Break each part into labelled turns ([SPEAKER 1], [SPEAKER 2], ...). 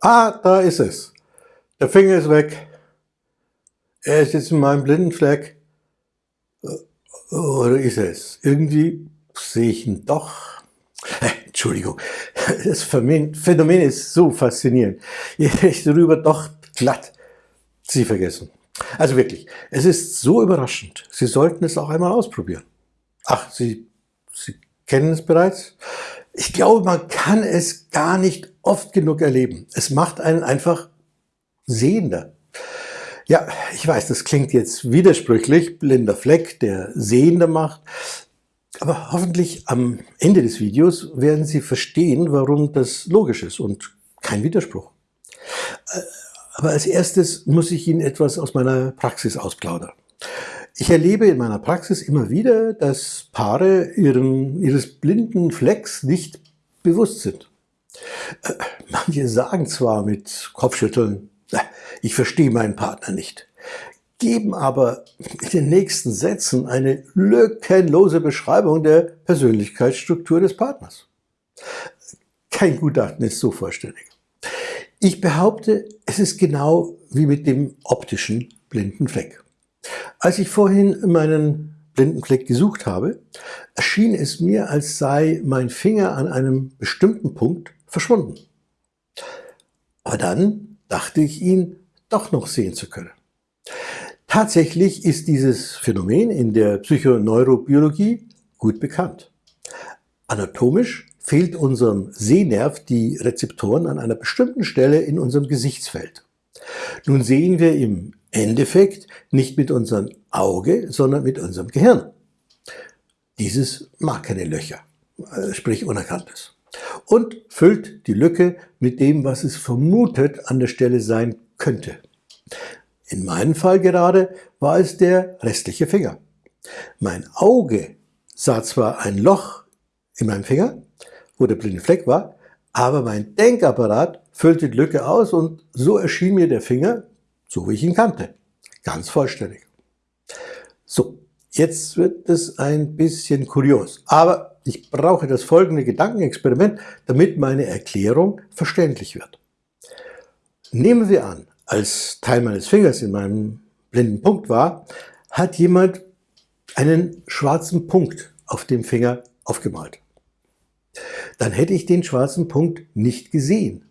[SPEAKER 1] Ah, da ist es. Der Finger ist weg. Er ist jetzt in meinem blinden Fleck. Oder ist es? Irgendwie sehe ich ihn doch. Entschuldigung, das Phänomen ist so faszinierend. Ich Ich darüber doch glatt. Sie vergessen. Also wirklich, es ist so überraschend. Sie sollten es auch einmal ausprobieren. Ach, Sie, Sie kennen es bereits? Ich glaube, man kann es gar nicht oft genug erleben. Es macht einen einfach sehender. Ja, ich weiß, das klingt jetzt widersprüchlich, blinder Fleck, der Sehender macht. Aber hoffentlich am Ende des Videos werden Sie verstehen, warum das logisch ist und kein Widerspruch. Äh, aber als erstes muss ich Ihnen etwas aus meiner Praxis ausplaudern. Ich erlebe in meiner Praxis immer wieder, dass Paare ihren, ihres blinden Flecks nicht bewusst sind. Äh, manche sagen zwar mit Kopfschütteln, ich verstehe meinen Partner nicht, geben aber in den nächsten Sätzen eine lückenlose Beschreibung der Persönlichkeitsstruktur des Partners. Kein Gutachten ist so vollständig. Ich behaupte, es ist genau wie mit dem optischen blinden Fleck. Als ich vorhin meinen blinden Fleck gesucht habe, erschien es mir, als sei mein Finger an einem bestimmten Punkt verschwunden. Aber dann dachte ich ihn doch noch sehen zu können. Tatsächlich ist dieses Phänomen in der Psychoneurobiologie gut bekannt. Anatomisch fehlt unserem Sehnerv die Rezeptoren an einer bestimmten Stelle in unserem Gesichtsfeld. Nun sehen wir im Endeffekt nicht mit unserem Auge, sondern mit unserem Gehirn. Dieses mag keine Löcher, äh, sprich Unerkanntes. Und füllt die Lücke mit dem, was es vermutet an der Stelle sein könnte. In meinem Fall gerade war es der restliche Finger. Mein Auge sah zwar ein Loch in meinem Finger, wo der blinde Fleck war, aber mein Denkapparat füllte die Lücke aus und so erschien mir der Finger so wie ich ihn kannte. Ganz vollständig. So, jetzt wird es ein bisschen kurios, aber ich brauche das folgende Gedankenexperiment, damit meine Erklärung verständlich wird. Nehmen wir an, als Teil meines Fingers in meinem blinden Punkt war, hat jemand einen schwarzen Punkt auf dem Finger aufgemalt. Dann hätte ich den schwarzen Punkt nicht gesehen,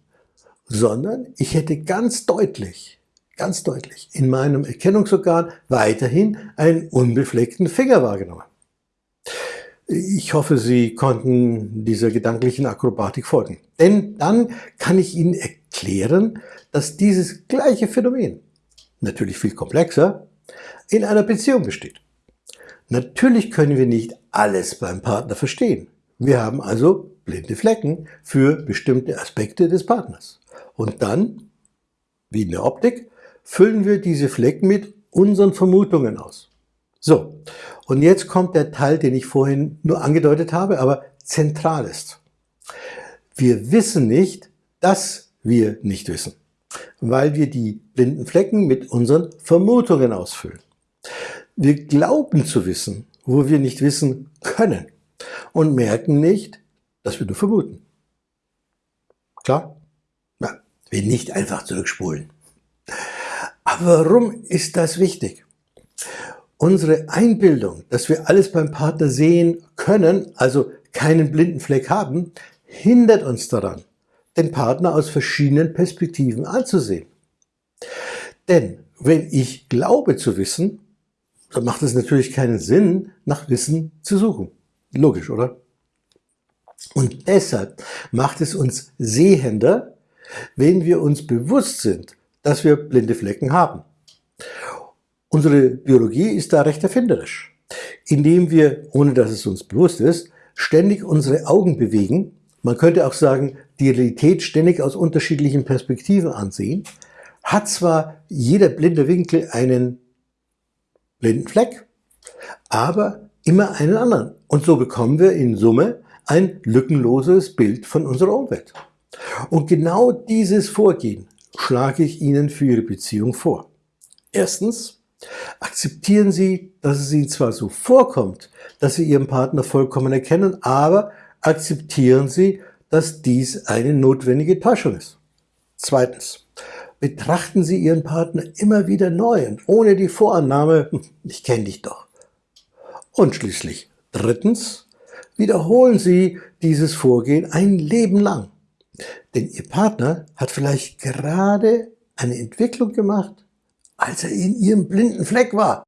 [SPEAKER 1] sondern ich hätte ganz deutlich ganz deutlich in meinem Erkennungsorgan weiterhin einen unbefleckten Finger wahrgenommen. Ich hoffe, Sie konnten dieser gedanklichen Akrobatik folgen. Denn dann kann ich Ihnen erklären, dass dieses gleiche Phänomen, natürlich viel komplexer, in einer Beziehung besteht. Natürlich können wir nicht alles beim Partner verstehen. Wir haben also blinde Flecken für bestimmte Aspekte des Partners. Und dann, wie in der Optik, füllen wir diese Flecken mit unseren Vermutungen aus. So, und jetzt kommt der Teil, den ich vorhin nur angedeutet habe, aber zentral ist. Wir wissen nicht, dass wir nicht wissen, weil wir die blinden Flecken mit unseren Vermutungen ausfüllen. Wir glauben zu wissen, wo wir nicht wissen können und merken nicht, dass wir nur vermuten. Klar? Na, wir nicht einfach zurückspulen. Aber warum ist das wichtig? Unsere Einbildung, dass wir alles beim Partner sehen können, also keinen blinden Fleck haben, hindert uns daran, den Partner aus verschiedenen Perspektiven anzusehen. Denn wenn ich glaube zu wissen, dann macht es natürlich keinen Sinn, nach Wissen zu suchen. Logisch, oder? Und deshalb macht es uns sehender, wenn wir uns bewusst sind, dass wir blinde Flecken haben. Unsere Biologie ist da recht erfinderisch, indem wir, ohne dass es uns bewusst ist, ständig unsere Augen bewegen, man könnte auch sagen, die Realität ständig aus unterschiedlichen Perspektiven ansehen, hat zwar jeder blinde Winkel einen blinden Fleck, aber immer einen anderen. Und so bekommen wir in Summe ein lückenloses Bild von unserer Umwelt. Und genau dieses Vorgehen schlage ich Ihnen für Ihre Beziehung vor. Erstens, akzeptieren Sie, dass es Ihnen zwar so vorkommt, dass Sie Ihren Partner vollkommen erkennen, aber akzeptieren Sie, dass dies eine notwendige Täuschung ist. Zweitens. Betrachten Sie Ihren Partner immer wieder neu und ohne die Vorannahme, hm, ich kenne dich doch. Und schließlich drittens. Wiederholen Sie dieses Vorgehen ein Leben lang. Denn Ihr Partner hat vielleicht gerade eine Entwicklung gemacht, als er in Ihrem blinden Fleck war.